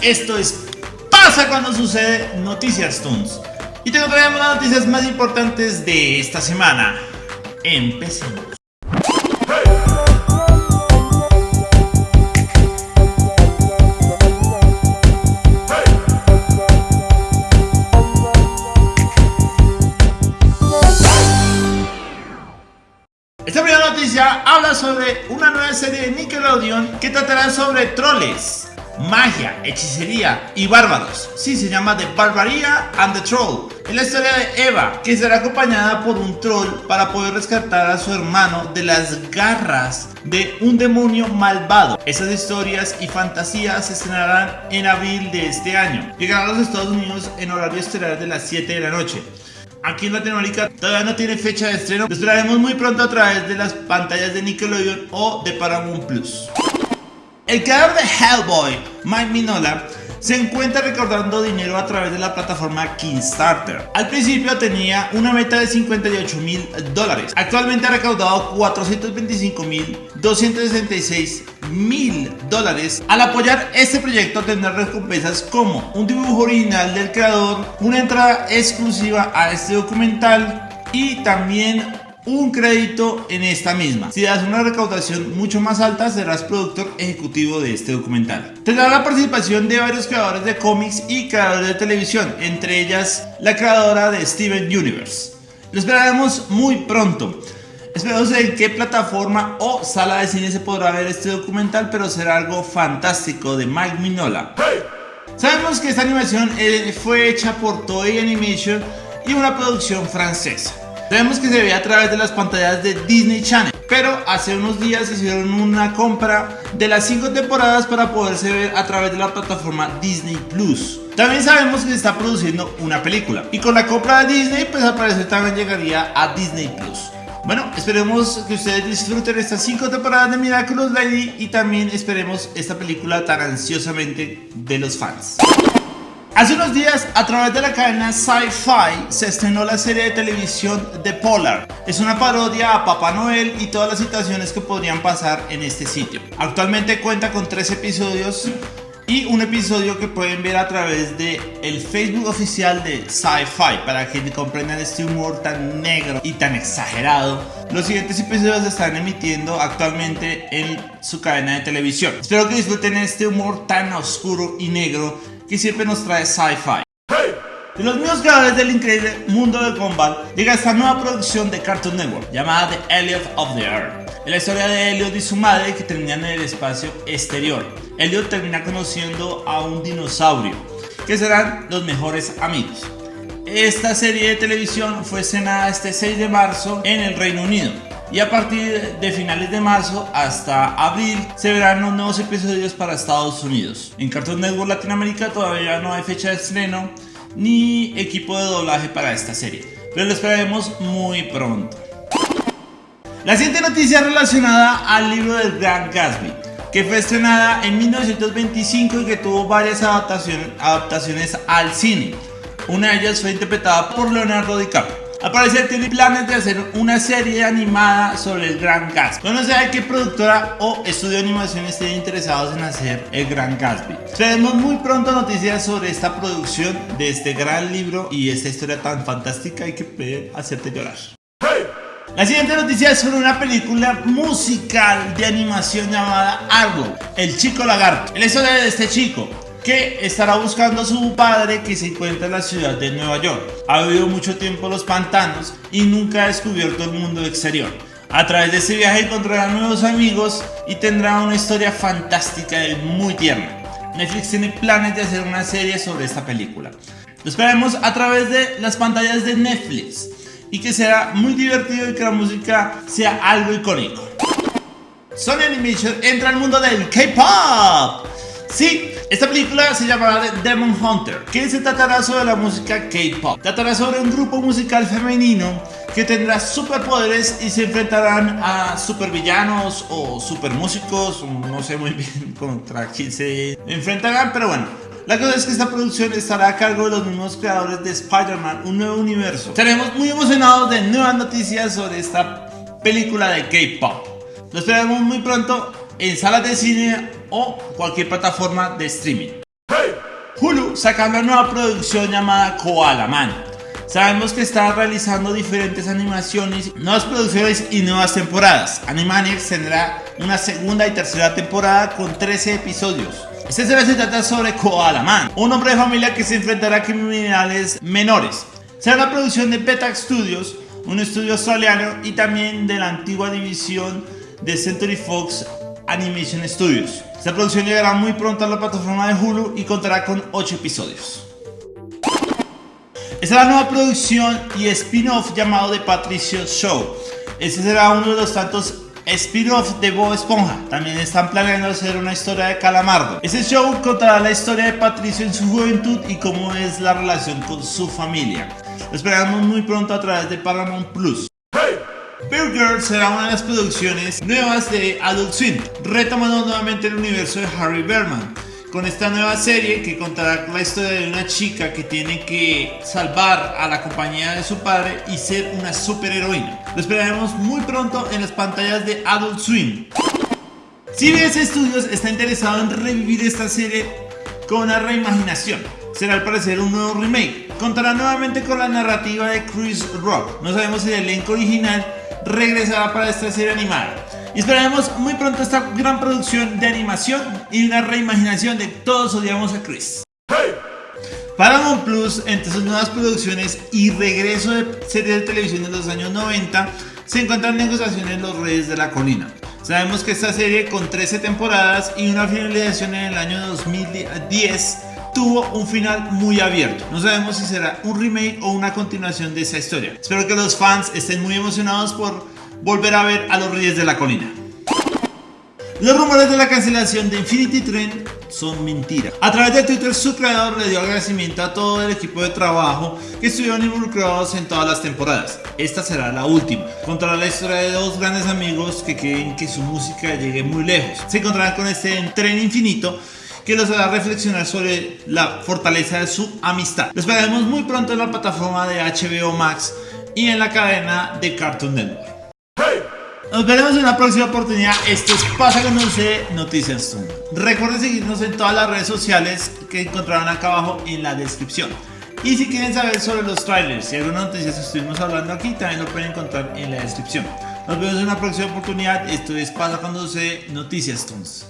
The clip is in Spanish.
esto es Pasa cuando sucede Noticias Tunes. Y te traemos las noticias más importantes de esta semana. Empecemos. Esta primera noticia habla sobre una nueva serie de Nickelodeon que tratará sobre troles magia, hechicería y bárbaros. Sí, se llama The Barbaria and the Troll. Es la historia de Eva, que será acompañada por un troll para poder rescatar a su hermano de las garras de un demonio malvado. Esas historias y fantasías se estrenarán en abril de este año. Llegarán a los Estados Unidos en horario estelar de las 7 de la noche. Aquí en Latinoamérica todavía no tiene fecha de estreno. Lo esperaremos muy pronto a través de las pantallas de Nickelodeon o de Paramount Plus. El creador de Hellboy, Mike Minola, se encuentra recaudando dinero a través de la plataforma Kickstarter. Al principio tenía una meta de 58 mil dólares. Actualmente ha recaudado 425 mil 266 mil dólares. Al apoyar este proyecto tendrá recompensas como un dibujo original del creador, una entrada exclusiva a este documental y también un crédito en esta misma. Si das una recaudación mucho más alta, serás productor ejecutivo de este documental. Tendrá la participación de varios creadores de cómics y creadores de televisión, entre ellas la creadora de Steven Universe. Lo esperaremos muy pronto. Esperamos en qué plataforma o sala de cine se podrá ver este documental, pero será algo fantástico de Mike Minola. Sabemos que esta animación eh, fue hecha por Toei Animation y una producción francesa. Sabemos que se ve a través de las pantallas de Disney Channel, pero hace unos días hicieron una compra de las 5 temporadas para poderse ver a través de la plataforma Disney Plus. También sabemos que se está produciendo una película y con la compra de Disney pues al parecer también llegaría a Disney Plus. Bueno, esperemos que ustedes disfruten estas 5 temporadas de Miraculous Lady y también esperemos esta película tan ansiosamente de los fans. Hace unos días, a través de la cadena Sci-Fi, se estrenó la serie de televisión The Polar. Es una parodia a Papá Noel y todas las situaciones que podrían pasar en este sitio. Actualmente cuenta con tres episodios y un episodio que pueden ver a través de el Facebook oficial de Sci-Fi para que comprendan este humor tan negro y tan exagerado. Los siguientes episodios se están emitiendo actualmente en su cadena de televisión. Espero que disfruten este humor tan oscuro y negro que siempre nos trae sci-fi. De los mismos creadores del increíble mundo de Gumball llega esta nueva producción de Cartoon Network llamada The Elliot of the Earth. Es la historia de Elliot y su madre que terminan en el espacio exterior. Elliot termina conociendo a un dinosaurio que serán los mejores amigos. Esta serie de televisión fue estrenada este 6 de marzo en el Reino Unido y a partir de finales de marzo hasta abril se verán los nuevos episodios para Estados Unidos. En Cartoon Network Latinoamérica todavía no hay fecha de estreno ni equipo de doblaje para esta serie, pero lo esperaremos muy pronto. La siguiente noticia relacionada al libro del Gran Gatsby, que fue estrenada en 1925 y que tuvo varias adaptaciones al cine. Una de ellas fue interpretada por Leonardo DiCaprio. Al parecer tiene planes de hacer una serie animada sobre el Gran Gatsby. No sé qué productora o estudio de animación estén interesados en hacer el Gran Gatsby. Tenemos muy pronto noticias sobre esta producción de este gran libro y esta historia tan fantástica y que puede hacerte llorar. La siguiente noticia es sobre una película musical de animación llamada Argo, el chico lagarto. La historia de este chico que estará buscando a su padre que se encuentra en la ciudad de Nueva York. Ha vivido mucho tiempo en los pantanos y nunca ha descubierto el mundo exterior. A través de este viaje encontrará nuevos amigos y tendrá una historia fantástica y muy tierna. Netflix tiene planes de hacer una serie sobre esta película. Lo a través de las pantallas de Netflix y que será muy divertido y que la música sea algo icónico. Sony Animation entra al mundo del K-Pop. Sí, esta película se llamará Demon Hunter, que se tratará sobre la música K-pop. Tratará sobre un grupo musical femenino que tendrá superpoderes y se enfrentarán a supervillanos o supermúsicos, no sé muy bien contra quién se enfrentarán, pero bueno. La cosa es que esta producción estará a cargo de los mismos creadores de Spider-Man, un nuevo universo. Estaremos muy emocionados de nuevas noticias sobre esta película de K-pop. Lo esperamos muy pronto en salas de cine o cualquier plataforma de streaming. Hulu saca una nueva producción llamada Koala Man. Sabemos que está realizando diferentes animaciones, nuevas producciones y nuevas temporadas. Animaniacs tendrá una segunda y tercera temporada con 13 episodios. Este se trata sobre Koala Man, un hombre de familia que se enfrentará a criminales menores. Será la producción de Beta Studios, un estudio australiano y también de la antigua división de Century Fox Animation Studios. Esta producción llegará muy pronto a la plataforma de Hulu y contará con 8 episodios. Esta es la nueva producción y spin-off llamado The Patricio Show. Este será uno de los tantos spin-off de Bob Esponja. También están planeando hacer una historia de Calamardo. Este show contará la historia de Patricio en su juventud y cómo es la relación con su familia. Lo esperamos muy pronto a través de Paramount Plus. Bear Girl será una de las producciones nuevas de Adult Swim, retomando nuevamente el universo de Harry Berman. Con esta nueva serie que contará la historia de una chica que tiene que salvar a la compañía de su padre y ser una superheroína. Lo esperaremos muy pronto en las pantallas de Adult Swim. CBS Studios está interesado en revivir esta serie con una reimaginación. Será al parecer un nuevo remake. Contará nuevamente con la narrativa de Chris Rock. No sabemos el elenco original regresará para esta serie animada. Y esperaremos muy pronto esta gran producción de animación y una reimaginación de Todos odiamos a Chris. Paramount Plus, entre sus nuevas producciones y regreso de series de televisión de los años 90, se encuentran negociaciones en Los Reyes de la Colina. Sabemos que esta serie con 13 temporadas y una finalización en el año 2010 tuvo un final muy abierto. No sabemos si será un remake o una continuación de esa historia. Espero que los fans estén muy emocionados por volver a ver a los Reyes de la Colina. Los rumores de la cancelación de Infinity Train son mentiras. A través de Twitter su creador le dio agradecimiento a todo el equipo de trabajo que estuvieron involucrados en todas las temporadas. Esta será la última. Contará la historia de dos grandes amigos que quieren que su música llegue muy lejos. Se encontrarán con este tren infinito que los hará reflexionar sobre la fortaleza de su amistad. Lo esperaremos muy pronto en la plataforma de HBO Max y en la cadena de Cartoon Network. Nos veremos en la próxima oportunidad. Esto es Pasa Conoce Noticias Zoom. Recuerden seguirnos en todas las redes sociales que encontrarán acá abajo en la descripción. Y si quieren saber sobre los trailers y algunas noticias que estuvimos hablando aquí, también lo pueden encontrar en la descripción. Nos vemos en una próxima oportunidad. Esto es Pasa Conoce Noticias Tunes.